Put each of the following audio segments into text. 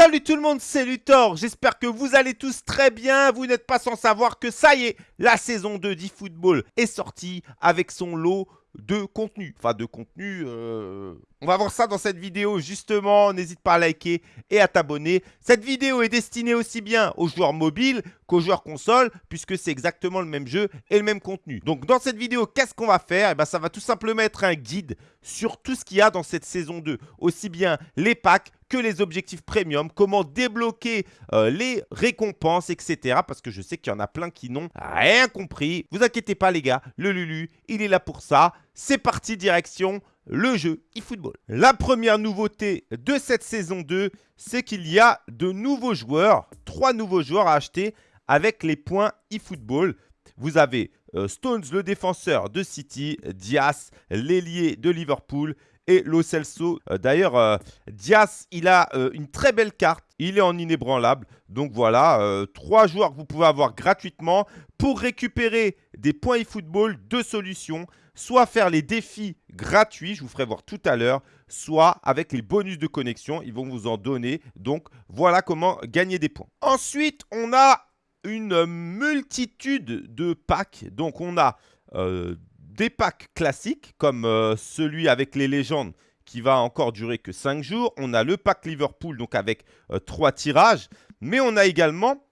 Salut tout le monde, c'est Luthor. J'espère que vous allez tous très bien. Vous n'êtes pas sans savoir que ça y est, la saison 2 d'eFootball est sortie avec son lot de contenu. Enfin, de contenu, euh, on va voir ça dans cette vidéo justement. N'hésite pas à liker et à t'abonner. Cette vidéo est destinée aussi bien aux joueurs mobiles qu'aux joueurs console puisque c'est exactement le même jeu et le même contenu. Donc dans cette vidéo, qu'est-ce qu'on va faire? Eh bien, ça va tout simplement être un guide sur tout ce qu'il y a dans cette saison 2. Aussi bien les packs que les objectifs premium, comment débloquer euh, les récompenses, etc. Parce que je sais qu'il y en a plein qui n'ont rien compris. Vous inquiétez pas les gars, le Lulu, il est là pour ça. C'est parti, direction le jeu eFootball. La première nouveauté de cette saison 2, c'est qu'il y a de nouveaux joueurs, trois nouveaux joueurs à acheter avec les points eFootball. Vous avez euh, Stones, le défenseur de City, Diaz, l'ailier de Liverpool et Lo Celso. Euh, d'ailleurs, euh, Diaz, il a une très belle carte. Il est en inébranlable. Donc voilà, trois joueurs que vous pouvez avoir gratuitement pour récupérer des points eFootball, deux solutions soit faire les défis gratuits, je vous ferai voir tout à l'heure, soit avec les bonus de connexion, ils vont vous en donner. Donc, voilà comment gagner des points. Ensuite, on a une multitude de packs. Donc, on a euh, des packs classiques, comme euh, celui avec les légendes, qui va encore durer que 5 jours. On a le pack Liverpool, donc avec 3 euh, tirages. Mais on a également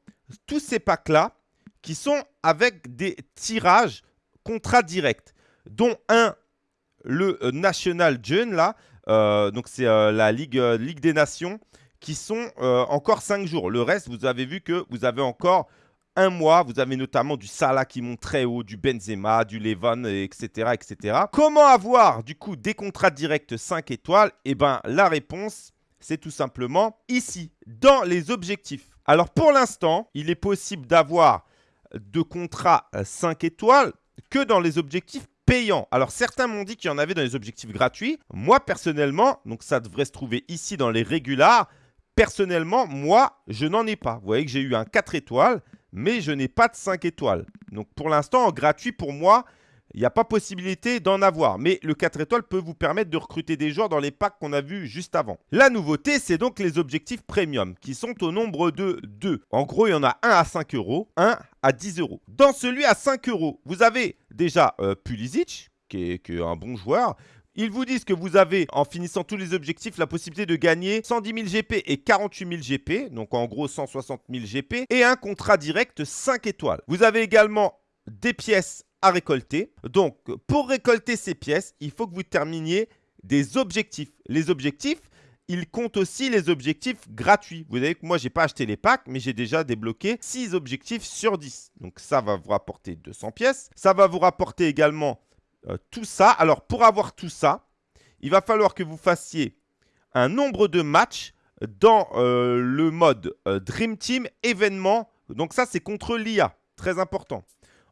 tous ces packs-là qui sont avec des tirages contrats directs dont un, le euh, National June, là, donc c'est la Ligue, Ligue des Nations, qui sont encore 5 jours. Le reste, vous avez vu que vous avez encore un mois. Vous avez notamment du Salah qui monte très haut, du Benzema, du Levan, etc., etc. Comment avoir, du coup, des contrats directs 5 étoiles? Eh bien, la réponse, c'est tout simplement ici, dans les objectifs. Alors, pour l'instant, il est possible d'avoir de contrats 5 étoiles que dans les objectifs payant. Alors certains m'ont dit qu'il y en avait dans les objectifs gratuits. Moi personnellement, donc ça devrait se trouver ici dans les régulars. Personnellement, moi, je n'en ai pas. Vous voyez que j'ai eu un 4 étoiles, mais je n'ai pas de 5 étoiles. Donc pour l'instant, gratuit pour moi, il n'y a pas possibilité d'en avoir. Mais le 4 étoiles peut vous permettre de recruter des joueurs dans les packs qu'on a vus juste avant. La nouveauté, c'est donc les objectifs premium qui sont au nombre de 2. En gros, il y en a un à 5 euros, un à 10 euros. Dans celui à 5 euros, vous avez déjà euh, Pulisic, qui est, qui est un bon joueur. Ils vous disent que vous avez, en finissant tous les objectifs, la possibilité de gagner 110 000 GP et 48 000 GP, donc en gros 160 000 GP, et un contrat direct 5 étoiles. Vous avez également des pièces à récolter. Donc, pour récolter ces pièces, il faut que vous terminiez des objectifs. Les objectifs, ils comptent aussi les objectifs gratuits. Vous voyez que moi, je n'ai pas acheté les packs, mais j'ai déjà débloqué 6 objectifs sur 10. Donc, ça va vous rapporter 200 pièces. Ça va vous rapporter également euh, tout ça. Alors, pour avoir tout ça, il va falloir que vous fassiez un nombre de matchs dans euh, le mode euh, Dream Team événement. Donc, ça, c'est contre l'IA. Très important.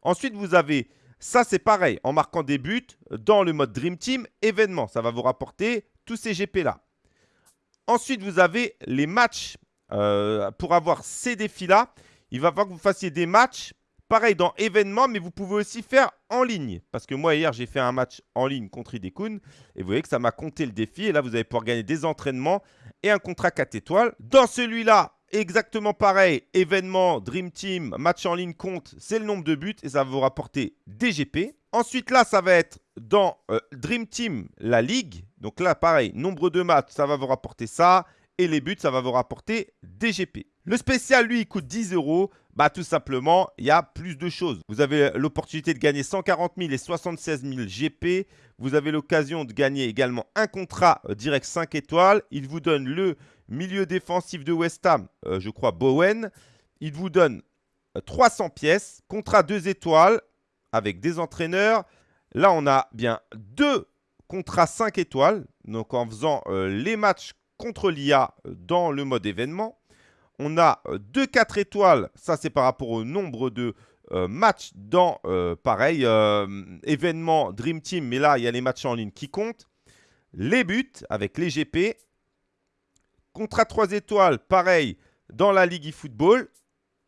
Ensuite, vous avez, ça c'est pareil, en marquant des buts dans le mode Dream Team, événement. Ça va vous rapporter tous ces GP-là. Ensuite, vous avez les matchs. Pour avoir ces défis-là, il va falloir que vous fassiez des matchs, pareil dans événement, mais vous pouvez aussi faire en ligne. Parce que moi, hier, j'ai fait un match en ligne contre Idekun. Et vous voyez que ça m'a compté le défi. Et là, vous allez pouvoir gagner des entraînements et un contrat 4 étoiles. Dans celui-là, exactement pareil, événement, Dream Team, match en ligne compte, c'est le nombre de buts et ça va vous rapporter des GP. Ensuite, là, ça va être dans euh, Dream Team, la ligue. Donc là, pareil, nombre de matchs, ça va vous rapporter ça. Et les buts, ça va vous rapporter des GP. Le spécial, lui, il coûte 10 euros. Bah, tout simplement, il y a plus de choses. Vous avez l'opportunité de gagner 140 000 et 76 000 GP. Vous avez l'occasion de gagner également un contrat euh, direct 5 étoiles. Il vous donne le milieu défensif de West Ham, euh, je crois Bowen. Il vous donne 300 euh, pièces, contrat 2 étoiles avec des entraîneurs. Là, on a bien deux contrats 5 étoiles, donc en faisant les matchs contre l'IA dans le mode événement. On a deux 4 étoiles, ça c'est par rapport au nombre de matchs dans, pareil, événement Dream Team, mais là, il y a les matchs en ligne qui comptent. Les buts avec les GP Contrat 3 étoiles, pareil, dans la Ligue eFootball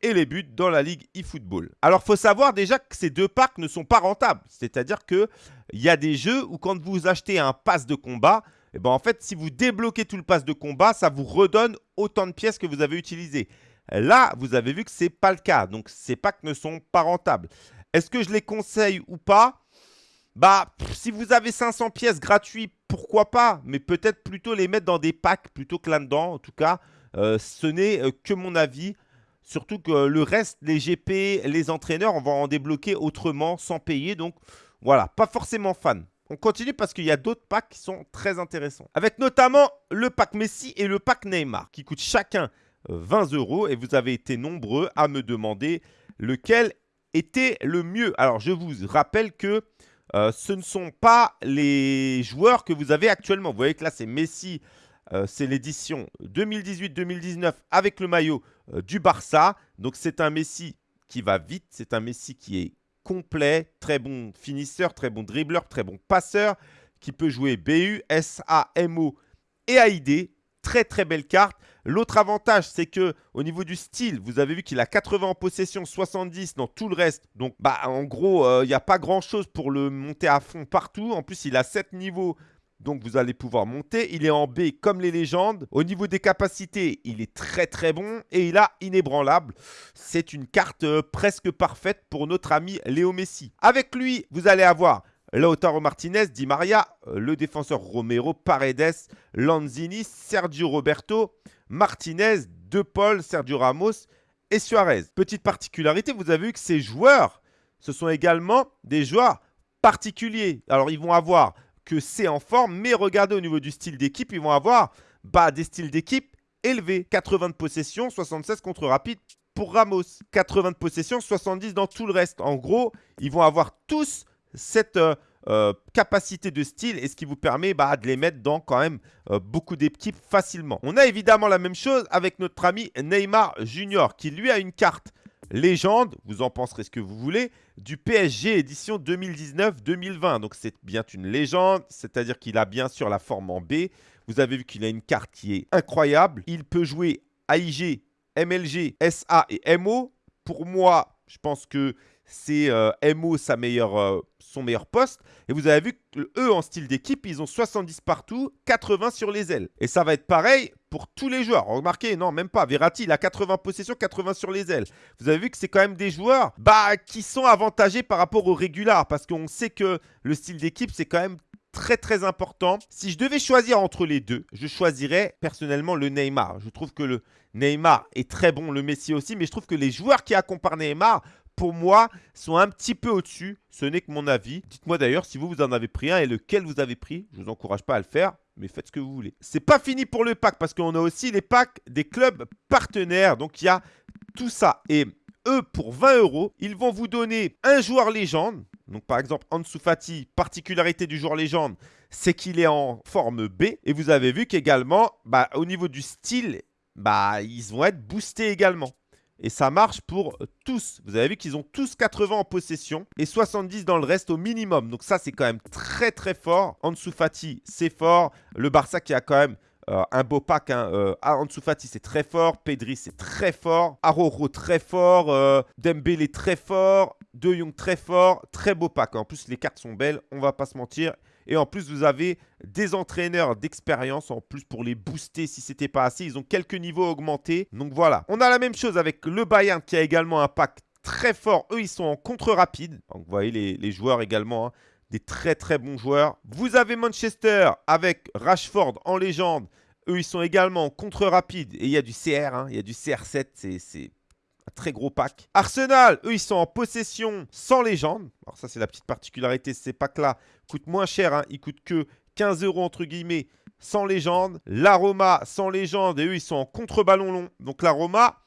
et les buts dans la Ligue eFootball. Alors, il faut savoir déjà que ces deux packs ne sont pas rentables. C'est-à-dire qu'il y a des jeux où quand vous achetez un pass de combat, Et ben en fait, si vous débloquez tout le pass de combat, ça vous redonne autant de pièces que vous avez utilisées. Là, vous avez vu que ce n'est pas le cas. Donc, ces packs ne sont pas rentables. Est-ce que je les conseille ou pas? Bah, si vous avez 500 pièces gratuites, pourquoi pas? Mais peut-être plutôt les mettre dans des packs plutôt que là-dedans. En tout cas, euh, ce n'est euh, que mon avis. Surtout que le reste, les GP, les entraîneurs, on va en débloquer autrement, sans payer. Donc, voilà, pas forcément fan. On continue parce qu'il y a d'autres packs qui sont très intéressants. Avec notamment le pack Messi et le pack Neymar, qui coûtent chacun 20 euros. Et vous avez été nombreux à me demander lequel était le mieux. Alors, je vous rappelle que euh, ce ne sont pas les joueurs que vous avez actuellement. Vous voyez que là, c'est Messi. Euh, c'est l'édition 2018-2019 avec le maillot euh, du Barça. Donc, c'est un Messi qui va vite. C'est un Messi qui est complet. Très bon finisseur, très bon dribbleur, très bon passeur. Qui peut jouer BU, SA, MO et AID. Très, très belle carte. L'autre avantage, c'est que au niveau du style, vous avez vu qu'il a 80 en possession, 70 dans tout le reste. Donc, bah, en gros, euh, il n'y a pas grand-chose pour le monter à fond partout. En plus, il a 7 niveaux. Donc vous allez pouvoir monter. Il est en B comme les légendes. Au niveau des capacités, il est très très bon. Et il a inébranlable. C'est une carte euh, presque parfaite pour notre ami Léo Messi. Avec lui, vous allez avoir Lautaro Martinez, Di Maria, euh, le défenseur Romero, Paredes, Lanzini, Sergio Roberto, Martinez, De Paul, Sergio Ramos et Suarez. Petite particularité, vous avez vu que ces joueurs, ce sont également des joueurs particuliers. Alors, ils vont avoir que c'est en forme, mais regardez au niveau du style d'équipe, ils vont avoir bah, des styles d'équipe élevés. 80 de possession, 76 contre rapide pour Ramos. 80 de possession, 70 dans tout le reste. En gros, ils vont avoir tous cette euh, euh, capacité de style et ce qui vous permet bah, de les mettre dans quand même euh, beaucoup d'équipes facilement. On a évidemment la même chose avec notre ami Neymar Junior qui lui a une carte légende, vous en penserez ce que vous voulez, du PSG édition 2019-2020. Donc c'est bien une légende, c'est-à-dire qu'il a bien sûr la forme en B. Vous avez vu qu'il a une carte qui est incroyable. Il peut jouer AIG, MLG, SA et MO. Pour moi, je pense que c'est euh, MO euh, son meilleur poste. Et vous avez vu que eux, en style d'équipe, ils ont 70 partout, 80 sur les ailes. Et ça va être pareil pour tous les joueurs. Remarquez, non, même pas. Verratti, il a 80 possessions, 80 sur les ailes. Vous avez vu que c'est quand même des joueurs bah, qui sont avantagés par rapport aux régulars. Parce qu'on sait que le style d'équipe, c'est quand même très très important. Si je devais choisir entre les deux, je choisirais personnellement le Neymar. Je trouve que le Neymar est très bon, le Messi aussi, mais je trouve que les joueurs qui accompagnent Neymar pour moi, sont un petit peu au-dessus. Ce n'est que mon avis. Dites-moi d'ailleurs si vous, vous en avez pris un et lequel vous avez pris. Je ne vous encourage pas à le faire, mais faites ce que vous voulez. C'est pas fini pour le pack parce qu'on a aussi les packs des clubs partenaires. Donc, il y a tout ça. Et eux, pour 20 euros, ils vont vous donner un joueur légende. Donc, par exemple, Ansu Fati, particularité du joueur légende, c'est qu'il est en forme B. Et vous avez vu qu'également, bah, au niveau du style, bah, ils vont être boostés également. Et ça marche pour tous. Vous avez vu qu'ils ont tous 80 en possession et 70 dans le reste au minimum. Donc ça, c'est quand même très très fort. Ansu Fati, c'est fort. Le Barça qui a quand même euh, un beau pack. Hein. Euh, Fati, c'est très fort. Pedri, c'est très fort. Aroro, très fort. Euh, Dembélé, très fort. De Jong, très fort. Très beau pack. En plus, les cartes sont belles. On va pas se mentir. Et en plus, vous avez des entraîneurs d'expérience en plus pour les booster si ce n'était pas assez. Ils ont quelques niveaux augmentés. Donc voilà. On a la même chose avec le Bayern qui a également un pack très fort. Eux, ils sont en contre rapide. Donc vous voyez les, joueurs également. Hein. Des très très bons joueurs. Vous avez Manchester avec Rashford en légende. Eux, ils sont également en contre rapide. Et il y a du CR. Hein. Il y a du CR7. C'est très gros pack. Arsenal, eux, ils sont en possession sans légende. Alors ça, c'est la petite particularité. Ces packs-là coûtent moins cher. Hein. Ils coûtent que 15 euros, entre guillemets, sans légende. L'aroma, sans légende. Et eux, ils sont en contre-ballon long. Donc l'aroma,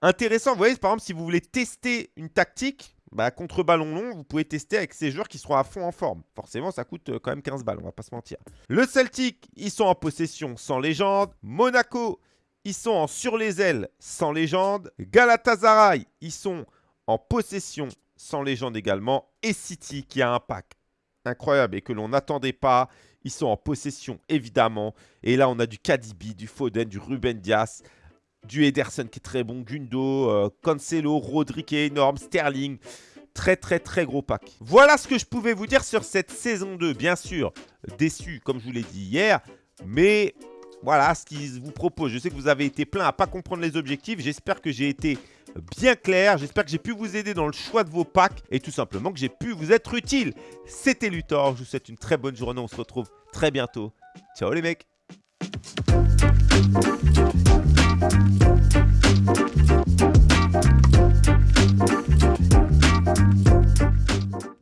intéressant. Vous voyez, par exemple, si vous voulez tester une tactique, bah, contre ballon long, vous pouvez tester avec ces joueurs qui seront à fond en forme. Forcément, ça coûte euh, quand même 15 balles, on va pas se mentir. Le Celtic, ils sont en possession sans légende. Monaco, ils sont en sur les ailes sans légende. Galatasaray, ils sont en possession sans légende également. Et City qui a un pack incroyable et que l'on n'attendait pas. Ils sont en possession évidemment. Et là, on a du Kadibi, du Foden, du Ruben Dias, du Ederson qui est très bon, Gundo, euh, Cancelo, Rodri est énorme, Sterling. très très très gros pack. Voilà ce que je pouvais vous dire sur cette saison 2. Bien sûr, déçu comme je vous l'ai dit hier, mais voilà ce qu'ils vous proposent. Je sais que vous avez été plein à pas comprendre les objectifs. J'espère que j'ai été bien clair. J'espère que j'ai pu vous aider dans le choix de vos packs et tout simplement que j'ai pu vous être utile. C'était Luthor. Je vous souhaite une très bonne journée. On se retrouve très bientôt. Ciao les mecs